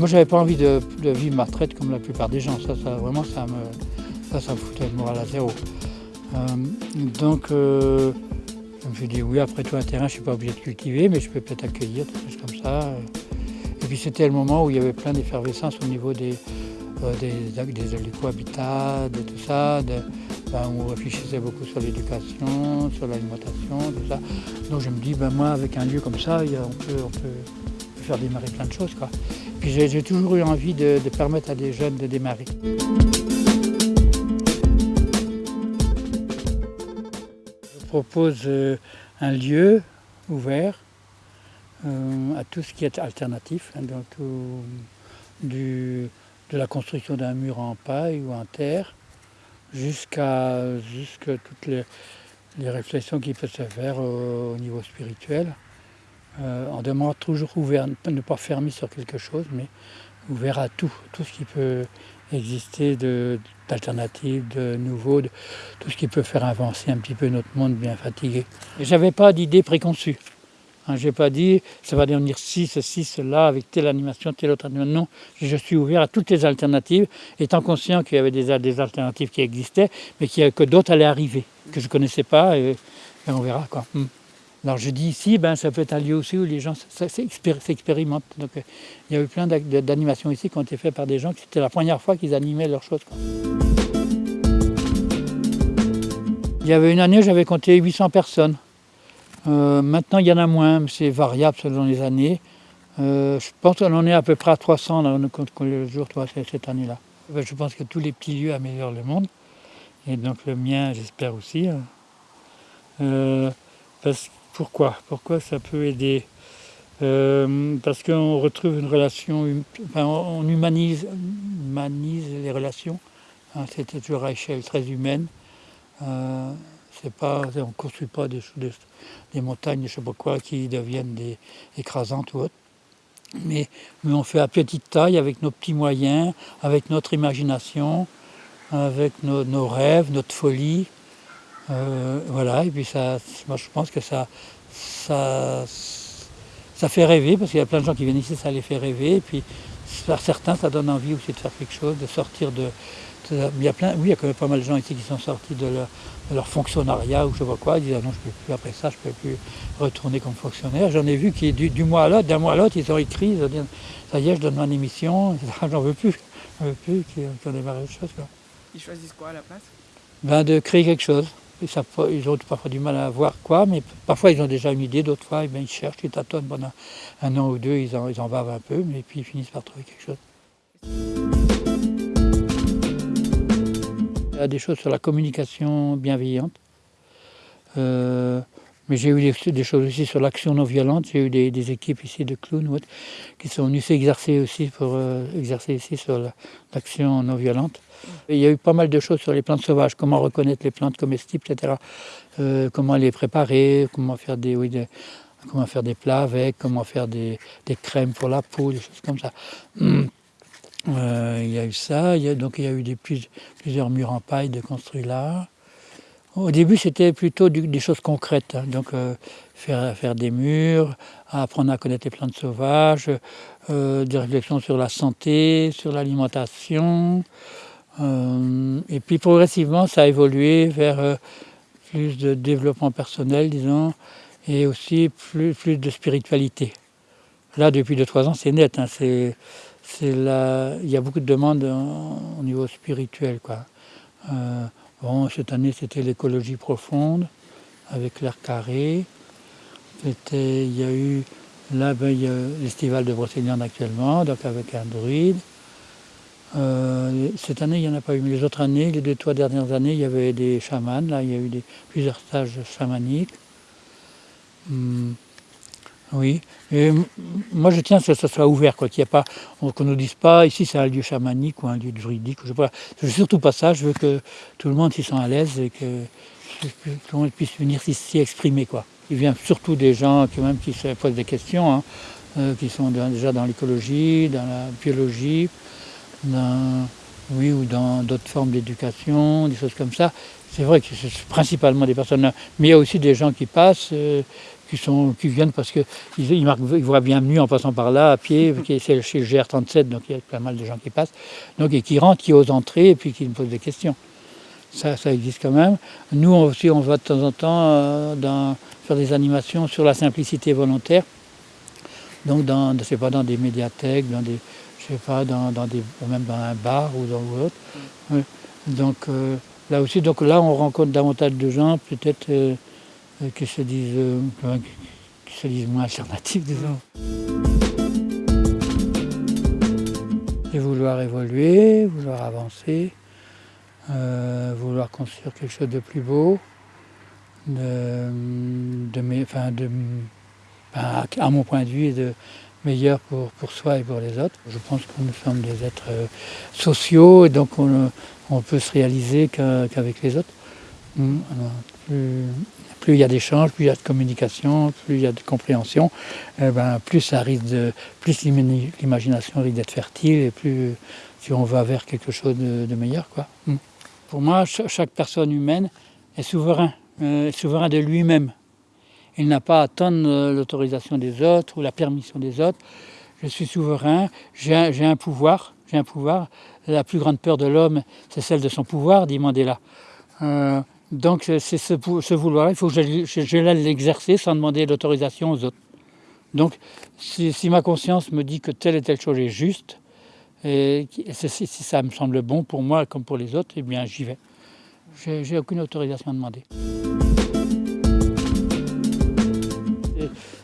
moi, j'avais pas envie de, vivre ma retraite comme la plupart des gens. Ça, ça vraiment, ça me, ça, me foutait le moral à zéro. Euh, donc, euh, je me suis dit, oui, après tout, un terrain, je ne suis pas obligé de cultiver, mais je peux peut-être accueillir, des choses comme ça. Et puis, c'était le moment où il y avait plein d'effervescence au niveau des, euh, des, des, cohabitats, de tout ça. Ben, on réfléchissait beaucoup sur l'éducation, sur l'alimentation, tout ça. Donc, je me dis, ben, moi, avec un lieu comme ça, on peut faire démarrer plein de choses. Quoi. J'ai toujours eu envie de, permettre à des jeunes de démarrer. propose euh, un lieu ouvert euh, à tout ce qui est alternatif, hein, donc du, de la construction d'un mur en paille ou en terre, jusqu'à toutes les, réflexions qui peuvent se faire au, niveau spirituel. Euh, on toujours ouvert, ne pas fermer sur quelque chose, mais ouvert à tout, tout ce qui peut exister d'alternatives, de, de nouveaux, tout ce qui peut faire avancer un petit peu notre monde bien fatigué. Je n'avais pas d'idée préconçue. Hein, je n'ai pas dit ça va devenir ci, ceci, cela, avec telle animation, telle autre animation. Non, je suis ouvert à toutes les alternatives, étant conscient qu'il y avait des, des, alternatives qui existaient, mais que d'autres allaient arriver, que je ne connaissais pas, et, on verra. quoi. Hmm. Alors je dis ici, ben, ça peut être un lieu aussi où les gens s'expérimentent. Euh, il y a eu plein d'animations ici qui ont été faites par des gens qui c'était la première fois qu'ils animaient leurs choses. Il y avait une année, j'avais compté 800 personnes. Euh, maintenant, il y en a moins, c'est variable selon les années. Euh, je pense qu'on en est à peu près à 300 là, le jour cette année-là. Je pense que tous les petits lieux améliorent le monde. Et donc le mien, j'espère aussi. Hein. Pourquoi? Pourquoi ça peut aider? Euh, Parce qu'on retrouve une relation, enfin, on humanise, les relations. Hein, C'était toujours à échelle très humaine. Euh, pas, on ne construit pas des, montagnes, je sais pas quoi, qui deviennent des, écrasantes ou autres. Mais, mais, on fait à petite taille, avec nos petits moyens, avec notre imagination, avec nos rêves, notre folie. Euh, voilà, et puis ça, moi je pense que ça, ça, ça fait rêver, parce qu'il y a plein de gens qui viennent ici, ça les fait rêver, et puis par certains, ça donne envie aussi de faire quelque chose, de sortir de... il y a plein, oui, il y a quand même pas mal de gens ici qui sont sortis de leur, fonctionnariat ou je sais pas quoi, ils disent ah non, je peux plus, après ça, je peux plus retourner comme fonctionnaire. J'en ai vu qui, du, du mois à l'autre, d'un mois à l'autre, ils ont écrit, ils ont dit ça y est, je donne mon émission, j'en veux plus, j'en veux plus, qui, ont démarré autre chose. Quoi. Ils choisissent quoi à la place? Ben, De créer quelque chose ils ont parfois du mal à voir quoi, mais parfois ils ont déjà une idée, d'autres fois eh ils cherchent, ils tâtonnent pendant un an ou deux, ils en, bavent un peu, mais puis ils finissent par trouver quelque chose. Il y a des choses sur la communication bienveillante, euh, mais j'ai eu des, choses aussi sur l'action non violente. J'ai eu des, équipes ici de clowns qui sont venus s'exercer aussi pour euh, exercer ici sur l'action non violente. Il y a eu pas mal de choses sur les plantes sauvages, comment reconnaître les plantes comestibles, etc. Euh, comment les préparer, comment faire des, comment faire des plats avec, comment faire des, crèmes pour la peau, des choses comme ça. Euh, il y a eu ça, donc il y a eu plusieurs murs en paille de construits là. Au début, c'était plutôt des choses concrètes, hein. donc euh, faire, faire des murs, apprendre à connaître les plantes sauvages, des réflexions sur la santé, sur l'alimentation, euh, et puis progressivement, ça a évolué vers euh, plus de développement personnel, disons, et aussi plus, plus de spiritualité. Là, depuis 2-3 ans, c'est net. Hein, il y a beaucoup de demandes au niveau spirituel. Quoi. Euh, bon, cette année, c'était l'écologie profonde, avec l'air carré. il y a eu, là, ben, y a l'estival de Brocéliande actuellement, donc avec un druide. Euh, cette année, il n'y en a pas eu, mais les autres années, les deux, trois dernières années, il y avait des chamans, là, il y a eu des, plusieurs stages chamaniques. Hmm. Oui, moi je tiens à ce que ça soit ouvert, quoi, qu'on ne nous dise pas, ici c'est un lieu chamanique ou un lieu juridique, je ne veux surtout pas ça, je veux que tout le monde s'y sent à l'aise et que, tout le monde puisse venir s'y exprimer, quoi. Il vient surtout des gens qui, même, qui se posent des questions, hein, euh, qui sont déjà dans l'écologie, dans la biologie, oui, ou dans d'autres formes d'éducation, des choses comme ça. C'est vrai que c'est principalement des personnes, mais il y a aussi des gens qui passent, euh, qui, sont, qui viennent parce qu'ils ils, ils voient bienvenue en passant par là, à pied, c'est chez le GR37, donc il y a pas mal de gens qui passent, donc, et qui rentrent, qui osent entrer, et puis qui me posent des questions. Ça, ça existe quand même. Nous aussi, on va de temps en temps euh, dans, faire des animations sur la simplicité volontaire, donc dans, je sais pas, dans des médiathèques, dans des, je sais pas, dans, dans des, ou même dans un bar ou dans autre. Ouais. Donc euh, là aussi, donc là, on rencontre davantage de gens, peut-être euh, qui se disent, euh, se disent moins alternatifs, disons. Et vouloir évoluer, vouloir avancer, euh, vouloir construire quelque chose de plus beau, de, enfin de, ben, à mon point de vue, de meilleur pour, pour soi et pour les autres. Je pense que nous sommes des êtres euh, sociaux et donc on, on peut se réaliser qu'avec les autres. Hmm, plus, il y a d'échanges, plus il y a de communication, plus il y a de compréhension, eh ben, plus ça risque plus l'imagination risque d'être fertile et plus si on va vers quelque chose de, meilleur. Quoi. Hmm. Pour moi, chaque personne humaine est souverain, euh, souverain de lui-même. Il n'a pas à attendre euh, l'autorisation des autres ou la permission des autres. Je suis souverain, j'ai un, un, pouvoir, j'ai un pouvoir. La plus grande peur de l'homme, c'est celle de son pouvoir, dit Mandela. Euh, donc c'est ce, vouloir, il faut que je, je, l'exercer sans demander l'autorisation aux autres. Donc si, ma conscience me dit que telle et telle chose est juste, et si ça me semble bon pour moi comme pour les autres, eh bien j'y vais. J'ai aucune autorisation à demander.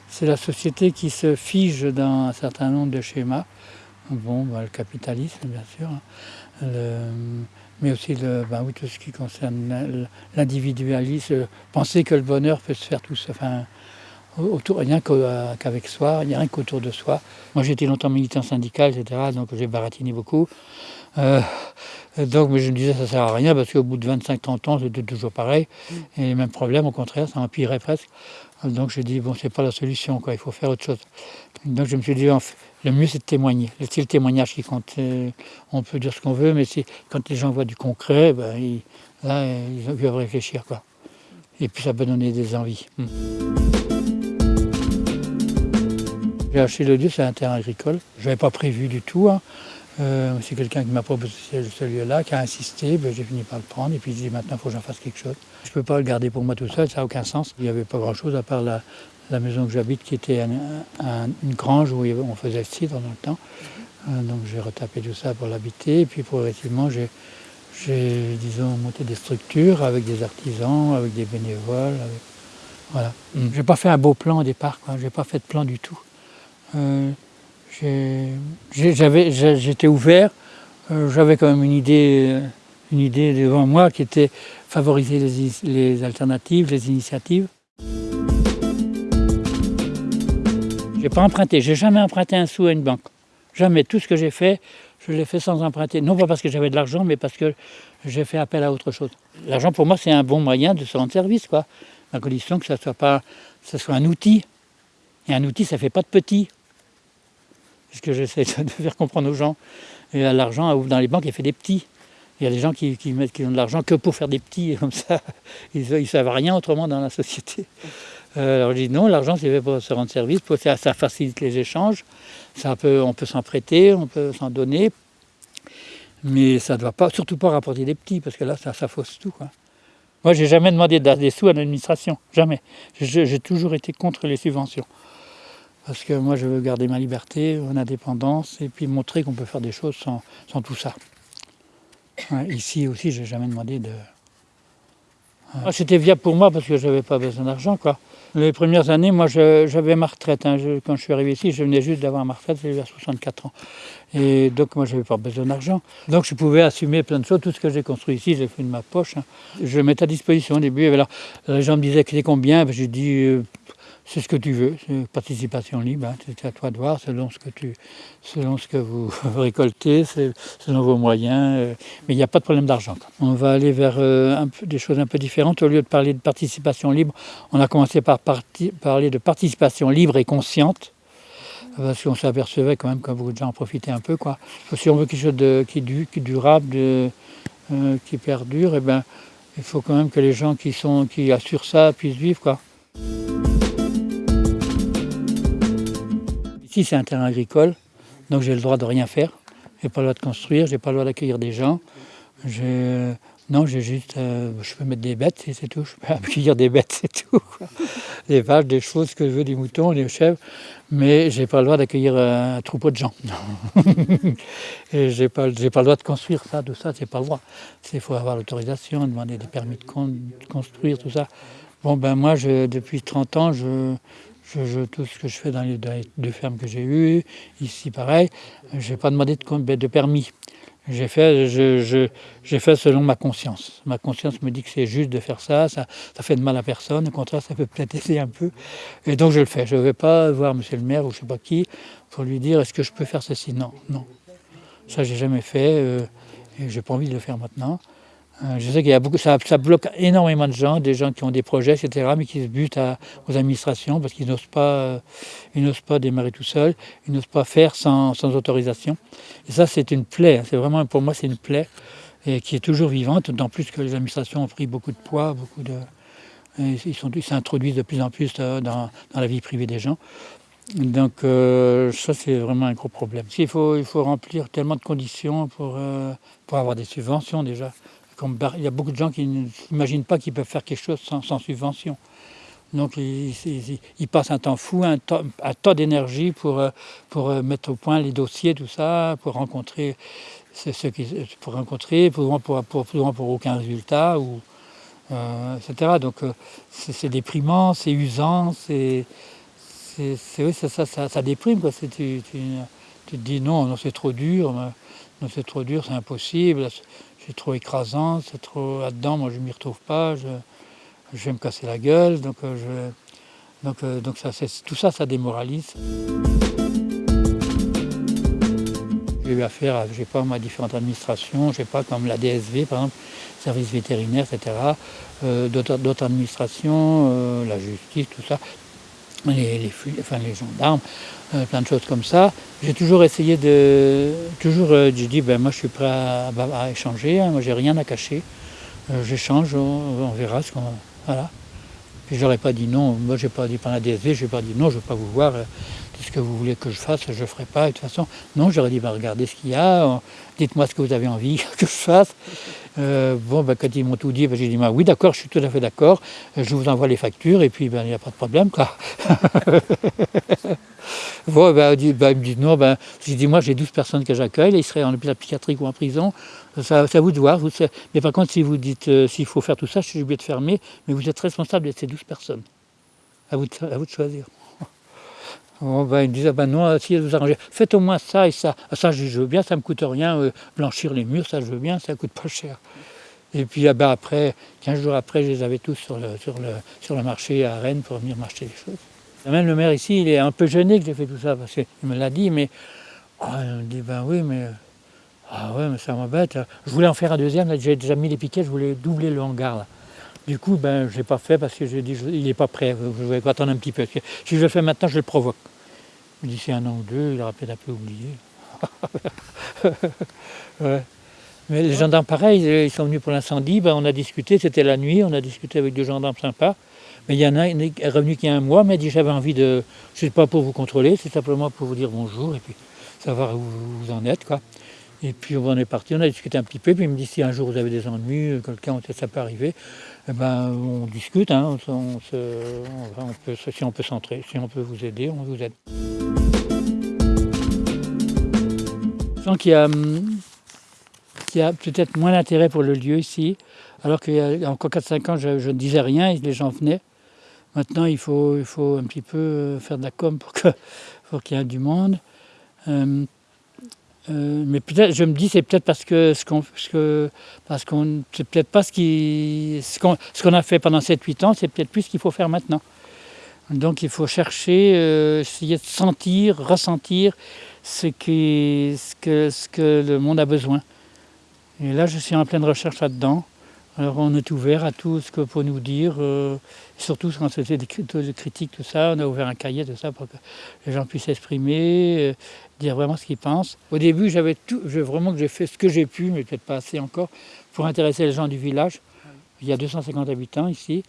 C'est la société qui se fige dans un certain nombre de schémas. Bon, bah, le capitalisme, bien sûr, hein. Mais aussi le, bah, oui, tout ce qui concerne l'individualisme, penser que le bonheur peut se faire tout seul, enfin, autour, rien qu'avec soi, il n'y a rien qu'autour de soi. Moi j'ai été longtemps militant syndical, etc., donc j'ai baratiné beaucoup. Euh, donc mais je me disais ça ne sert à rien parce qu'au bout de 25-30 ans c'était toujours pareil. Et les mêmes problèmes, au contraire, ça empirait presque. Donc j'ai dit, bon, c'est pas la solution, quoi, il faut faire autre chose. Donc je me suis dit, le mieux c'est de témoigner. C'est le témoignage qui compte. On peut dire ce qu'on veut, mais quand les gens voient du concret, ben, ils, là, ils doivent réfléchir. Quoi. Et puis ça peut donner des envies. Hmm. J'ai acheté le lieu, c'est un terrain agricole. Je n'avais pas prévu du tout. Hein. Euh, c'est quelqu'un qui m'a proposé ce lieu-là, qui a insisté, ben, j'ai fini par le prendre et puis j'ai dit maintenant il faut que j'en fasse quelque chose. Je ne peux pas le garder pour moi tout seul, ça n'a aucun sens. Il n'y avait pas grand-chose à part la, la, maison que j'habite qui était un, un, une grange où on faisait le cidre dans le temps. Euh, donc j'ai retapé tout ça pour l'habiter et puis progressivement j'ai, disons, monté des structures avec des artisans, avec des bénévoles. Avec... Voilà. Mm. Je n'ai pas fait un beau plan au départ, je n'ai pas fait de plan du tout. Euh, J'étais ouvert, euh, j'avais quand même une idée, une idée devant moi qui était favoriser les, alternatives, les initiatives. J'ai pas emprunté, j'ai jamais emprunté un sou à une banque. Jamais. Tout ce que j'ai fait, je l'ai fait sans emprunter. Non pas parce que j'avais de l'argent, mais parce que j'ai fait appel à autre chose. L'argent pour moi c'est un bon moyen de se rendre service. À condition que ça soit pas, ça soit un outil. Et un outil, ça fait pas de petit ce que j'essaie de faire comprendre aux gens. Et l'argent dans les banques, il fait des petits. Il y a des gens qui, mettent, ont de l'argent que pour faire des petits, comme ça, ils ne savent rien autrement dans la société. Euh, alors je dis non, l'argent c'est fait pour se rendre service, pour, ça, facilite les échanges, ça peut, on peut s'en prêter, on peut s'en donner, mais ça ne doit pas, surtout pas rapporter des petits, parce que là ça, ça fausse tout. Quoi. Moi j'ai jamais demandé des sous à l'administration, jamais. J'ai toujours été contre les subventions. Parce que moi, je veux garder ma liberté, mon indépendance, et puis montrer qu'on peut faire des choses sans, sans tout ça. Ici aussi, je n'ai jamais demandé de... Ouais. C'était viable pour moi parce que je n'avais pas besoin d'argent. quoi. Les premières années, moi, j'avais ma retraite. Hein. Quand je suis arrivé ici, je venais juste d'avoir ma retraite, j'avais 64 ans. Et donc, moi, je n'avais pas besoin d'argent. Donc, je pouvais assumer plein de choses. Tout ce que j'ai construit ici, j'ai fait de ma poche. Hein. Je le mettais à disposition au début. Alors, les gens me disaient que c'était combien ben, J'ai dit... Euh, c'est ce que tu veux, c'est participation libre, hein, c'est à toi de voir selon ce que, tu, selon ce que vous récoltez, selon vos moyens, euh, mais il n'y a pas de problème d'argent. On va aller vers euh, des choses un peu différentes. Au lieu de parler de participation libre, on a commencé par parler de participation libre et consciente, parce qu'on s'apercevait quand même que beaucoup de gens en profitaient un peu. Si on veut quelque chose de, qui, du, qui durable, euh, qui perdure, eh ben, il faut quand même que les gens qui, assurent ça puissent vivre. Ici, c'est un terrain agricole, donc j'ai le droit de rien faire. J'ai pas le droit de construire, j'ai pas le droit d'accueillir des gens. Non, j'ai juste, euh, je peux mettre des bêtes, et c'est tout. Je peux accueillir des bêtes, c'est tout. Des vaches, des ce que je veux, des moutons, des chèvres, mais j'ai pas le droit d'accueillir euh, un troupeau de gens. et j'ai pas, pas le droit de construire ça, tout ça, c'est pas le droit. Il faut avoir l'autorisation, demander des permis de, con- de construire, tout ça. Bon, ben moi, depuis 30 ans, je, je, je- tout ce que je fais dans les, deux fermes que j'ai eues, ici pareil, je n'ai pas demandé de, de permis. J'ai fait, je, je- selon ma conscience. Ma conscience me dit que c'est juste de faire ça, ça, ça fait de mal à personne, au contraire, ça peut peut-être aider un peu. Et donc je le fais. Je ne vais pas voir monsieur le maire ou je ne sais pas qui pour lui dire est-ce que je peux faire ceci? Non, non. Ça, j'ai jamais fait euh, et j'ai pas envie de le faire maintenant. Euh, je sais qu'il y a beaucoup, ça, bloque énormément de gens, des gens qui ont des projets, etc., mais qui se butent aux administrations parce qu'ils n'osent pas, euh, ils n'osent pas démarrer tout seuls, ils n'osent pas faire sans, autorisation. Et ça, c'est une plaie. C'est vraiment, pour moi, c'est une plaie qui est toujours vivante, d'autant plus que les administrations ont pris beaucoup de poids, beaucoup de, ils s'introduisent de plus en plus euh, dans, la vie privée des gens. Donc ça, c'est vraiment un gros problème. Il faut, remplir tellement de conditions pour avoir des subventions déjà. Il y a beaucoup de gens qui ne s'imaginent pas qu'ils peuvent faire quelque chose sans, subvention. Donc ils, passent un temps fou, un temps, tas d'énergie pour, euh, euh, mettre au point les dossiers, tout ça, pour rencontrer pour rencontrer, pour, pour, aucun résultat, ou, euh, etc. Donc c'est déprimant, c'est usant, c'est oui, ça, ça, déprime. Quoi. Tu, tu, te dis non, non c'est trop dur, c'est impossible, c'est trop écrasant, c'est trop là-dedans, moi je m'y retrouve pas, je, vais me casser la gueule, donc, euh, je, donc, euh, donc ça, tout ça, ça démoralise. J'ai eu affaire à, je sais pas, moi, différentes administrations, je sais pas, comme la DSV par exemple, service vétérinaire, etc., euh, d'autres administrations, la justice, tout ça, les, enfin, les gendarmes, euh, plein de choses comme ça. J'ai toujours essayé de. Toujours, euh, j'ai dit, ben, moi je suis prêt à, échanger, hein, moi j'ai rien à cacher. Euh, J'échange, on, verra ce qu'on. Voilà. Puis j'aurais pas dit non, moi j'ai pas dit par la DSV, j'ai pas dit non, je veux pas vous voir, ce que vous voulez que je fasse, je ferai pas. De toute façon, non, j'aurais dit, ben, regardez ce qu'il y a, euh, dites-moi ce que vous avez envie que je fasse. Euh, bon, ben, quand ils m'ont tout dit, ben, j'ai dit, ben, oui, d'accord, je suis tout à fait d'accord, euh, je vous envoie les factures et puis ben, il n'y a pas de problème. Quoi. bon, ben, il dit- ben, il me dit non, ben, j'ai dit, moi j'ai 12 personnes que j'accueille, ils seraient en hôpital psychiatrique ou en prison, ça, à vous de voir. mais par contre, si vous dites s'il faut faire tout ça, je suis obligé de fermer, mais vous êtes responsable de ces 12 personnes. À à vous de choisir. Bon, ben, ils me disent, ah ben non, si vous arrangez, faites au moins ça et ça. Ah, ça, je veux bien, ça ne me coûte rien. euh, blanchir les murs, ça, je veux bien, ça ne coûte pas cher. Et puis ah ben, après, 15 jours après, je les avais tous sur le, marché à Rennes pour venir m'acheter des choses. Même le maire ici, il est un peu gêné que j'ai fait tout ça, parce qu'il me l'a dit, mais ah, il me dit, ben oui, mais, ah ouais, mais ça m'embête. Je voulais en faire un deuxième, j'ai déjà mis les piquets, je voulais doubler le hangar. Du coup, ben, je ne l'ai pas fait parce que j'ai dit, je- il n'est pas prêt, je vais attendre un petit peu. Si je le fais maintenant, je le provoque. D'ici un an ou deux, il aura peut-être un peu oublié. Mais les gendarmes, pareil, ils sont venus pour l'incendie, ben, on a discuté, c'était la nuit, on a discuté avec deux gendarmes sympas. Mais il y en a un est revenu qui a un mois, mais il dit j'avais envie de. C'est pas pour vous contrôler, c'est simplement pour vous dire bonjour et puis savoir où vous en êtes. quoi. Et puis on est parti, on a discuté un petit peu, puis il me dit si un jour vous avez des ennuis, euh, quelqu'un, ça peut arriver, eh ben, on discute, si on peut s'entrer, si on peut vous aider, on vous aide. Je sens qu'il y a, hum, a peut-être moins d'intérêt pour le lieu ici, alors qu'il y a encore 4-5 ans, je, ne disais rien et les gens venaient. Maintenant, il faut, un petit peu euh, faire de la com pour qu'il y ait du monde. Euh, euh, mais peut-être, je me dis, c'est peut-être parce que ce qu'on, parce qu'on, c'est peut-être pas ce qu'on, ce qu'on a fait pendant 7-8 ans, c'est peut-être plus ce qu'il faut faire maintenant. Donc, il faut chercher, euh, essayer de sentir, ressentir ce, qui, ce, que, ce que le monde a besoin. Et là, je suis en pleine recherche là-dedans. Alors, on est ouvert à tout ce que peut nous dire, euh, surtout quand c'était des, des critiques, tout ça. On a ouvert un cahier, tout ça, pour que les gens puissent s'exprimer, euh, dire vraiment ce qu'ils pensent. Au début, j'avais tout, je, vraiment que j'ai fait ce que j'ai pu, mais peut-être pas assez encore, pour intéresser les gens du village. Il y a 250 habitants ici.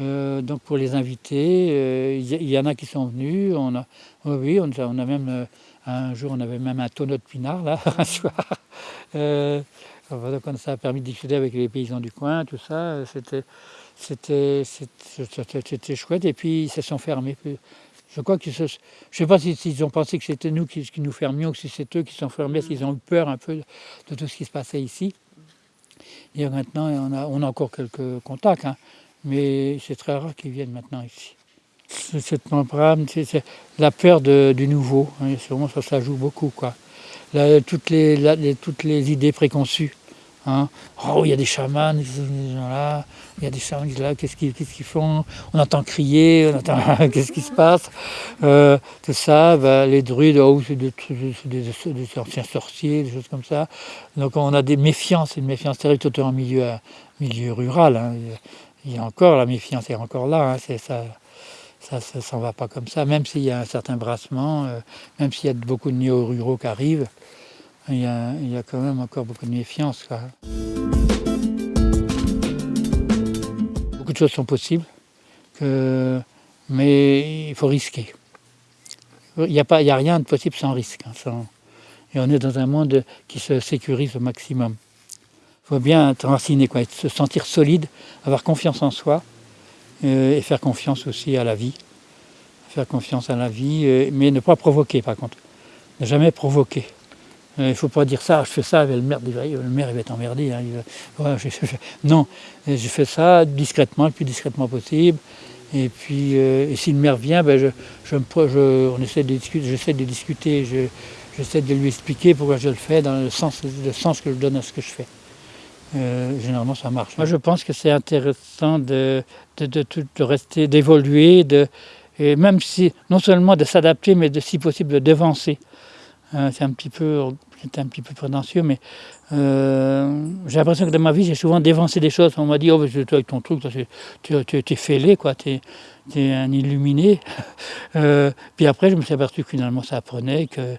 Euh, donc pour les invités, il y, en a qui sont venus. On a, oui, on a, on a même un jour, on avait même un tonneau de pinard là, un soir. Ça a permis de discuter avec les paysans du coin, tout ça. C'était, chouette. Et puis ils se sont fermés. Je crois que sais pas s'ils ont pensé que c'était nous qui, nous fermions ou si c'est eux qui sont fermés, s'ils ont eu peur un peu de tout ce qui se passait ici. Et maintenant, on a, encore quelques contacts, hein, mais c'est très rare qu'ils viennent maintenant ici. Cette membrane, c'est la peur du nouveau. Hein, sûrement ça, joue beaucoup. Toutes les idées préconçues. Hein. Oh, il y a des chamans, là, il y a des chamans là, qu'est-ce qu'ils font? On entend crier, on entend qu'est-ce qui se passe? Euh, Tout ça, bah, les druides, oh, c'est des, anciens sorciers, des choses comme ça. Donc on a des méfiances, une méfiance terrible, tout en milieu, milieu rural. Hein. Il y a encore la méfiance, est encore là. Hein. ça, ça ne s'en va pas comme ça, même s'il y a un certain brassement, euh, même s'il y a beaucoup de néo-ruraux qui arrivent il y, a, quand même encore beaucoup de méfiance. Beaucoup de choses sont possibles, mais il faut risquer. Il n'y a, a, rien de possible sans risque. Hein, et on est dans un monde qui se sécurise au maximum. Il faut bien être enraciné, se sentir solide, avoir confiance en soi euh, et faire confiance aussi à la vie. Faire confiance à la vie, euh, mais ne pas provoquer par contre. Ne jamais provoquer. Euh, il ne faut pas dire ça, je fais ça, le maire, le maire il va être emmerdé. Hein, non, je fais ça discrètement, le plus discrètement possible. Et puis, euh, si le maire vient, ben on essaie de discuter, j'essaie de discuter, j'essaie de lui expliquer pourquoi je le fais, dans le sens, le sens que je donne à ce que je fais. Euh, généralement, ça marche. Moi, je pense que c'est intéressant de, rester, d'évoluer, même si, non seulement de s'adapter, mais de, si possible de devancer. Euh, c'est un petit peu, un petit peu prétentieux, mais euh, j'ai l'impression que dans ma vie, j'ai souvent dévancé des choses. On m'a dit, oh, toi avec ton truc, tu, es fêlé, quoi, tu es, un illuminé. Euh, puis après, je me suis aperçu que finalement, ça apprenait, qu'il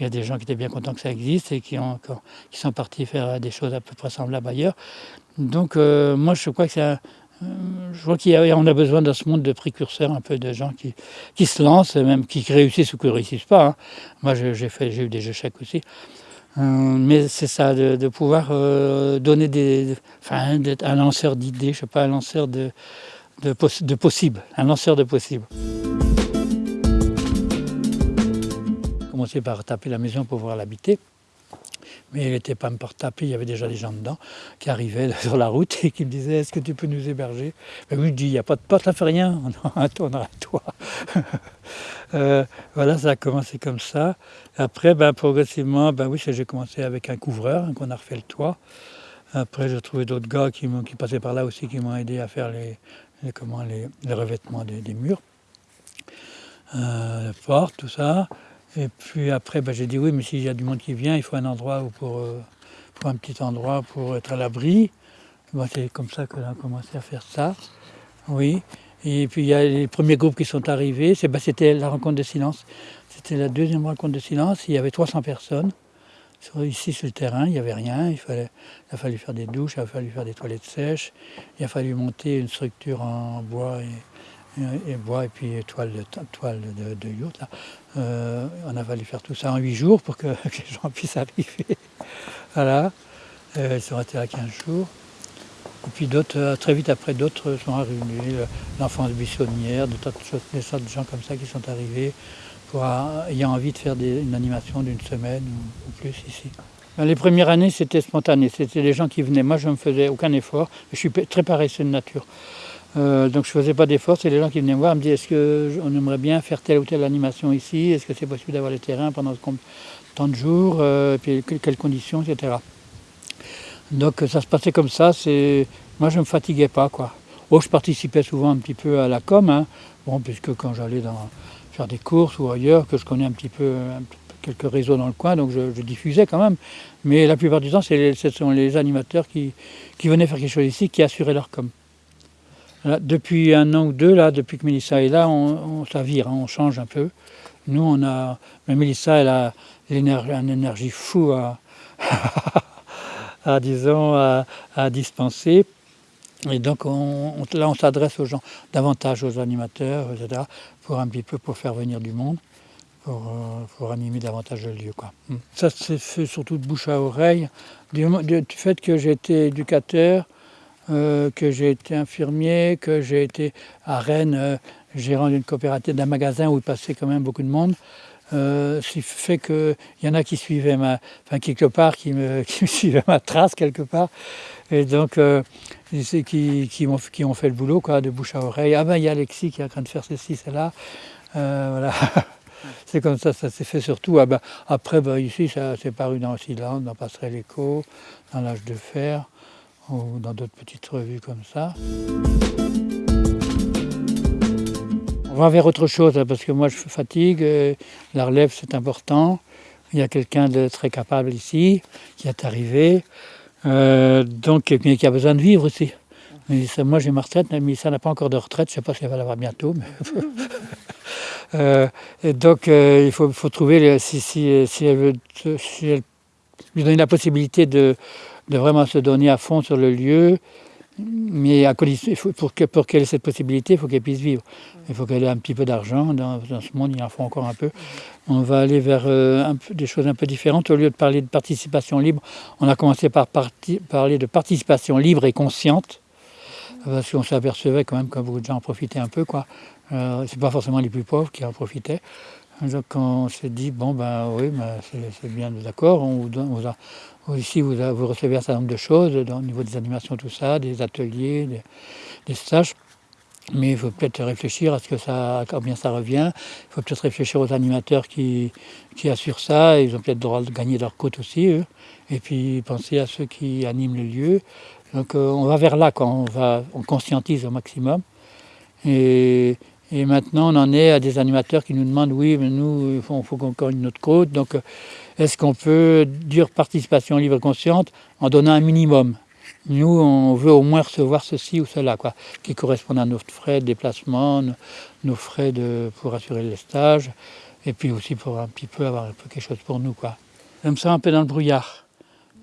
y a des gens qui étaient bien contents que ça existe et qui, qui sont partis faire des choses à peu près semblables ailleurs. Donc, moi, je crois que c'est un, euh, je vois qu'on a besoin dans ce monde de précurseurs, un peu de gens qui, qui se lancent, même qui réussissent ou qui ne réussissent pas. Hein. Moi, j'ai eu des échecs aussi. Euh, mais c'est ça, de, pouvoir euh, donner des. Enfin, d'être un lanceur d'idées, je ne sais pas, un lanceur de, de, possibles, un lanceur de. Commencer par taper la maison pour pouvoir l'habiter mais il n'était pas me tapé, il y avait déjà des gens dedans qui arrivaient sur la route et qui me disaient Est-ce que tu peux nous héberger? Ben je dis Il n'y a pas de porte, ça fait rien, on a un toit. Voilà, ça a commencé comme ça. Après, ben, progressivement, ben oui, j'ai commencé avec un couvreur, hein, qu'on a refait le toit. Après, j'ai trouvé d'autres gars qui, qui, passaient par là aussi, qui m'ont aidé à faire les, comment, les, revêtements des, des murs, euh, les portes, tout ça. Et puis après, ben, j'ai dit oui, mais s'il y a du monde qui vient, il faut un endroit pour, euh, pour un petit endroit pour être à l'abri. c'est comme ça qu'on a commencé à faire ça. Oui. Et puis il y a les premiers groupes qui sont arrivés. Ben, c'était la rencontre de silence. C'était la deuxième rencontre de silence. Il y avait 300 personnes. Ici sur le terrain, il n'y avait rien. Il, fallait, il a fallu faire des douches, il a fallu faire des toilettes sèches. Il a fallu monter une structure en bois et bois et puis toile de, toile de, yacht. Euh, on a fallu faire tout ça en huit jours pour que, les gens puissent arriver. voilà. Euh, ils sont restés là 15 jours. Et puis d'autres, euh, très vite après, d'autres sont arrivés. L'enfance buissonnière, choses, des sortes de gens comme ça qui sont arrivés pour ayant envie de faire une animation d'une semaine ou, ou, plus ici. Ben, les premières années, c'était spontané. C'était les gens qui venaient. Moi, je ne faisais aucun effort. Je suis très paresseux de nature. Euh, donc je ne faisais pas d'efforts, c'est les gens qui venaient me voir, me disaient est-ce qu'on aimerait bien faire telle ou telle animation ici, est-ce que c'est possible d'avoir les terrains pendant tant de jours, euh, puis quelles conditions, etc. Donc ça se passait comme ça, moi je ne me fatiguais pas. quoi. Oh, je participais souvent un petit peu à la com, hein. bon, puisque quand j'allais faire des courses ou ailleurs, que je connais un petit peu quelques réseaux dans le coin, donc je, diffusais quand même. Mais la plupart du temps, ce sont les animateurs qui, qui venaient faire quelque chose ici, qui assuraient leur com depuis un an ou deux, là, depuis que Mélissa est là, on, ça vire, hein, on change un peu. Nous, on a. Mais Mélissa, elle a une énergie fou à, disons, à, dispenser. Et donc on, on- là, on s'adresse aux gens, davantage aux animateurs, etc., pour un petit peu pour faire venir du monde, pour, euh, pour animer davantage le lieu. Quoi. Mm. Ça s'est fait surtout de bouche à oreille, du, du fait que été éducateur, euh, que j'ai été infirmier, que j'ai été à Rennes euh, gérant d'une coopérative, d'un magasin où il passait quand même beaucoup de monde. Euh, ce qui fait qu'il y en a qui suivaient ma, enfin quelque part, qui me, suivaient ma trace quelque part, et donc qui, qui, ont, qui ont fait le boulot quoi, de bouche à oreille. Ah ben il y a Alexis qui est en train de faire ceci, cela, voilà. c'est comme ça, ça s'est fait surtout. Ah ben, après, ben, ici, ça s'est paru dans Silence, dans Passerelle Écho, dans l'âge de fer, ou dans d'autres petites revues comme ça. On va vers autre chose, hein, parce que moi je fatigue, euh, la relève c'est important. Il y a quelqu'un de très capable ici, qui est arrivé, euh, donc, mais qui a besoin de vivre aussi. Moi j'ai ma retraite, mais ça n'a pas encore de retraite, je ne sais pas si elle va l'avoir bientôt. Euh, donc il faut, trouver, si, elle veut, si lui donner la possibilité de, de vraiment se donner à fond sur le lieu, mais à condition- pour que- pour qu'elle ait cette possibilité, il faut qu'elle puisse vivre. Il faut qu'elle ait un petit peu d'argent. Dans, ce monde, il en faut encore un peu. On va aller vers euh, des choses un peu différentes. Au lieu de parler de participation libre, on a commencé par parler de participation libre et consciente. Parce qu'on s'apercevait quand même que beaucoup de gens en profitaient un peu. Euh, c'est pas forcément les plus pauvres qui en profitaient. Donc on s'est dit, bon ben oui, ben, c'est bien d'accord. Ici, vous, recevez un certain nombre de choses au niveau des animations, tout ça, des ateliers, des, stages. Mais il faut peut-être réfléchir à ce que ça, combien ça revient. Il faut peut-être réfléchir aux animateurs qui, qui assurent ça. Ils ont peut-être droit de gagner leur côte aussi, eux. Et puis penser à ceux qui animent le lieu. Donc euh, on va vers là, quoi. On, va, on conscientise au maximum. Et, et maintenant, on en est à des animateurs qui nous demandent oui, mais nous, il faut, faut qu'on gagne notre côte. Donc, euh, est-ce qu'on peut dire participation libre et consciente en donnant un minimum? Nous, on veut au moins recevoir ceci ou cela, quoi, qui correspond à nos frais de déplacement, nos, frais pour assurer les stages, et puis aussi pour un petit peu avoir un peu quelque chose pour nous. Quoi. Je me sens un peu dans le brouillard.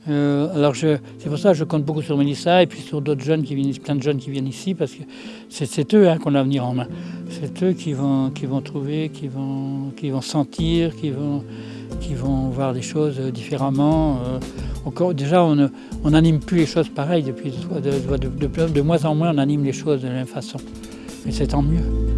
Euh, alors c'est pour ça que je compte beaucoup sur Mélissa et puis sur d'autres jeunes qui viennent, plein de jeunes qui viennent ici parce que c'est, eux hein, qu'on a à venir en main. C'est eux qui vont, qui vont trouver, qui vont, qui vont sentir, qui vont, qui vont voir les choses différemment. Euh, encore, déjà, on n'anime plus les choses pareilles depuis de, de- de- de- de moins en moins, on anime les choses de la même façon. Et c'est tant mieux.